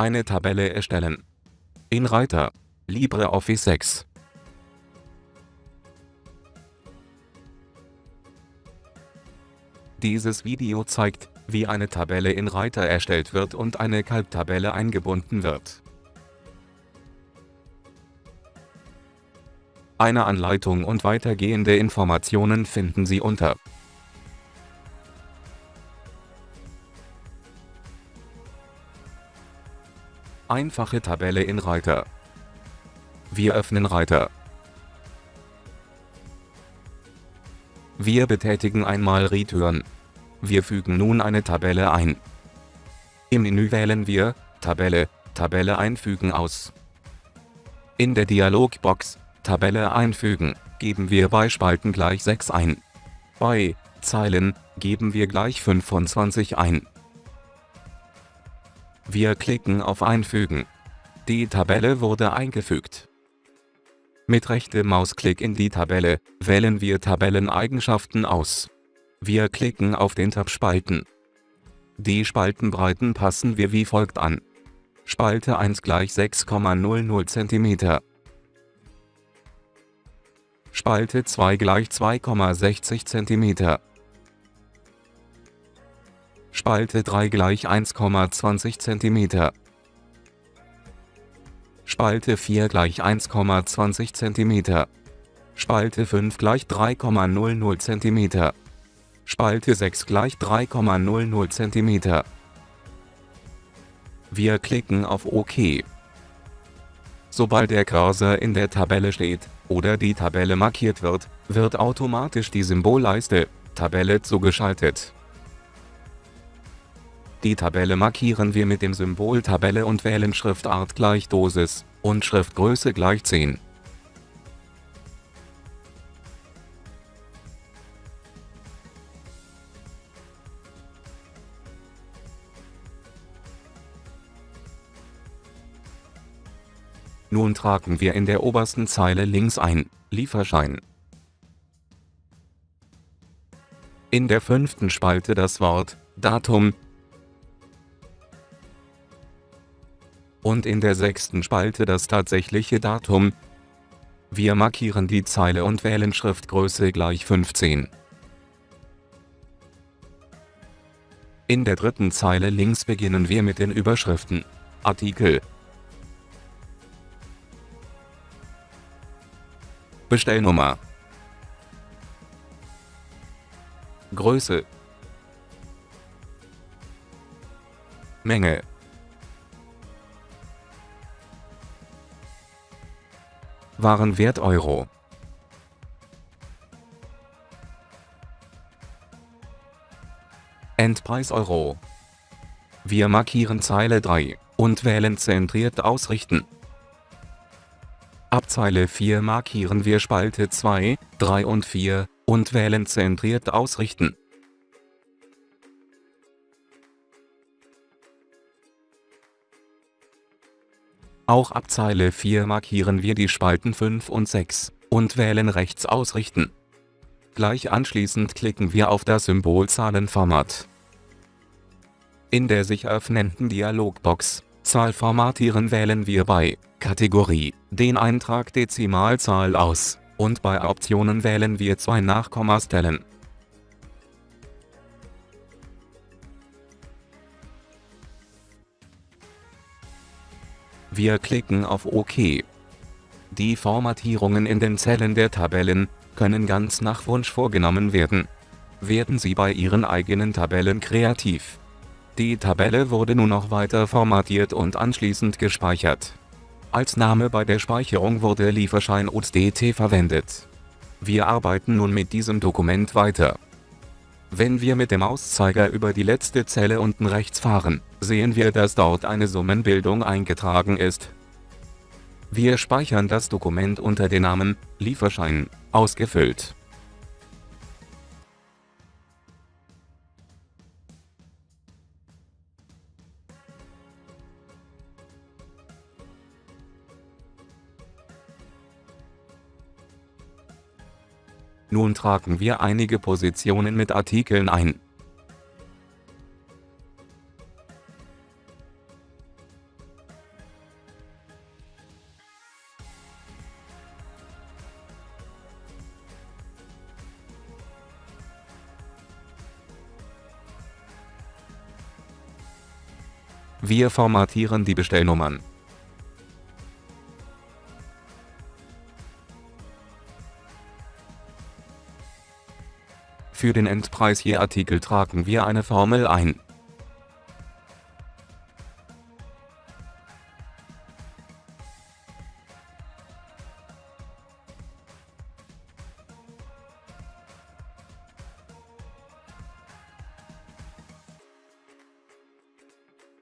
Eine Tabelle erstellen. In Reiter LibreOffice 6 Dieses Video zeigt, wie eine Tabelle in Reiter erstellt wird und eine Kalttabelle eingebunden wird. Eine Anleitung und weitergehende Informationen finden Sie unter Einfache Tabelle in Reiter Wir öffnen Reiter. Wir betätigen einmal Return. Wir fügen nun eine Tabelle ein. Im Menü wählen wir Tabelle, Tabelle einfügen aus. In der Dialogbox Tabelle einfügen, geben wir bei Spalten gleich 6 ein. Bei Zeilen geben wir gleich 25 ein. Wir klicken auf Einfügen. Die Tabelle wurde eingefügt. Mit rechtem Mausklick in die Tabelle wählen wir Tabelleneigenschaften aus. Wir klicken auf den Tab Spalten. Die Spaltenbreiten passen wir wie folgt an. Spalte 1 gleich 6,00 cm. Spalte 2 gleich 2,60 cm. Spalte 3 gleich 1,20 cm. Spalte 4 gleich 1,20 cm. Spalte 5 gleich 3,00 cm. Spalte 6 gleich 3,00 cm. Wir klicken auf OK. Sobald der Cursor in der Tabelle steht, oder die Tabelle markiert wird, wird automatisch die Symbolleiste Tabelle zugeschaltet. Die Tabelle markieren wir mit dem Symbol Tabelle und wählen Schriftart gleich Dosis und Schriftgröße gleich 10. Nun tragen wir in der obersten Zeile links ein Lieferschein. In der fünften Spalte das Wort Datum und in der sechsten Spalte das tatsächliche Datum. Wir markieren die Zeile und wählen Schriftgröße gleich 15. In der dritten Zeile links beginnen wir mit den Überschriften. Artikel. Bestellnummer. Größe. Menge Warenwert Euro Endpreis Euro Wir markieren Zeile 3 und wählen Zentriert ausrichten. Ab Zeile 4 markieren wir Spalte 2, 3 und 4 und wählen Zentriert ausrichten. Auch ab Zeile 4 markieren wir die Spalten 5 und 6 und wählen Rechts ausrichten. Gleich anschließend klicken wir auf das Symbol Zahlenformat. In der sich öffnenden Dialogbox Zahl formatieren wählen wir bei Kategorie den Eintrag Dezimalzahl aus und bei Optionen wählen wir zwei Nachkommastellen. Wir klicken auf OK. Die Formatierungen in den Zellen der Tabellen können ganz nach Wunsch vorgenommen werden. Werden Sie bei Ihren eigenen Tabellen kreativ. Die Tabelle wurde nun noch weiter formatiert und anschließend gespeichert. Als Name bei der Speicherung wurde Lieferschein USDT verwendet. Wir arbeiten nun mit diesem Dokument weiter. Wenn wir mit dem Mauszeiger über die letzte Zelle unten rechts fahren, sehen wir dass dort eine Summenbildung eingetragen ist. Wir speichern das Dokument unter dem Namen Lieferschein ausgefüllt. Nun tragen wir einige Positionen mit Artikeln ein. Wir formatieren die Bestellnummern Für den Endpreis je Artikel tragen wir eine Formel ein.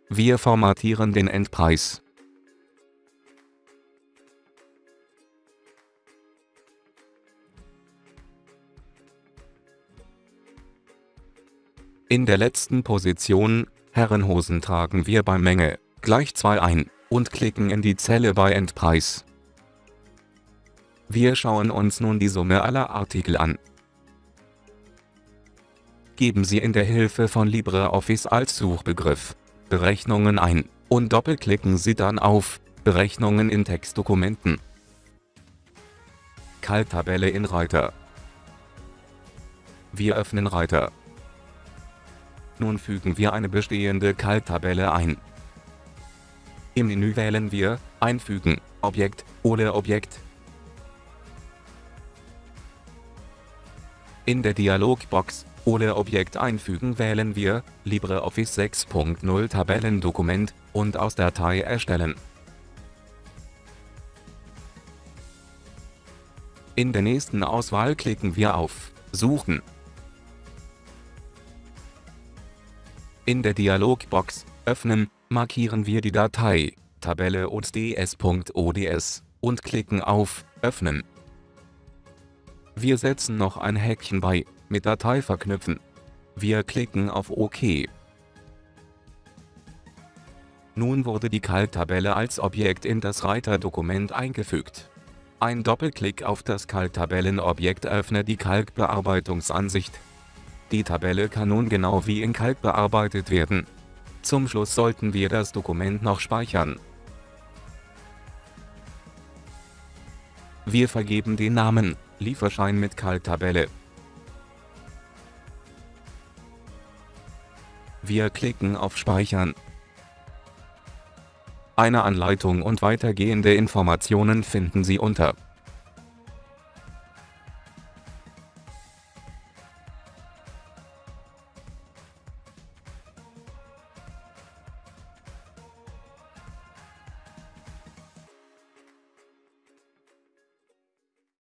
Wir formatieren den Endpreis. In der letzten Position, Herrenhosen tragen wir bei Menge, gleich 2 ein, und klicken in die Zelle bei Endpreis. Wir schauen uns nun die Summe aller Artikel an. Geben Sie in der Hilfe von LibreOffice als Suchbegriff Berechnungen ein, und doppelklicken Sie dann auf Berechnungen in Textdokumenten. Kalttabelle in Reiter Wir öffnen Reiter. Nun fügen wir eine bestehende Kalttabelle ein. Im Menü wählen wir Einfügen, Objekt oder Objekt. In der Dialogbox oder Objekt einfügen wählen wir LibreOffice 6.0 Tabellendokument und aus Datei erstellen. In der nächsten Auswahl klicken wir auf Suchen. In der Dialogbox Öffnen markieren wir die Datei Tabelle ods.ods und klicken auf Öffnen. Wir setzen noch ein Häkchen bei mit Datei verknüpfen. Wir klicken auf OK. Nun wurde die Kalttabelle als Objekt in das Reiterdokument eingefügt. Ein Doppelklick auf das Kalttabellenobjekt öffnet die Kalkbearbeitungsansicht. Die Tabelle kann nun genau wie in Kalk bearbeitet werden. Zum Schluss sollten wir das Dokument noch speichern. Wir vergeben den Namen Lieferschein mit Kalttabelle Wir klicken auf Speichern. Eine Anleitung und weitergehende Informationen finden Sie unter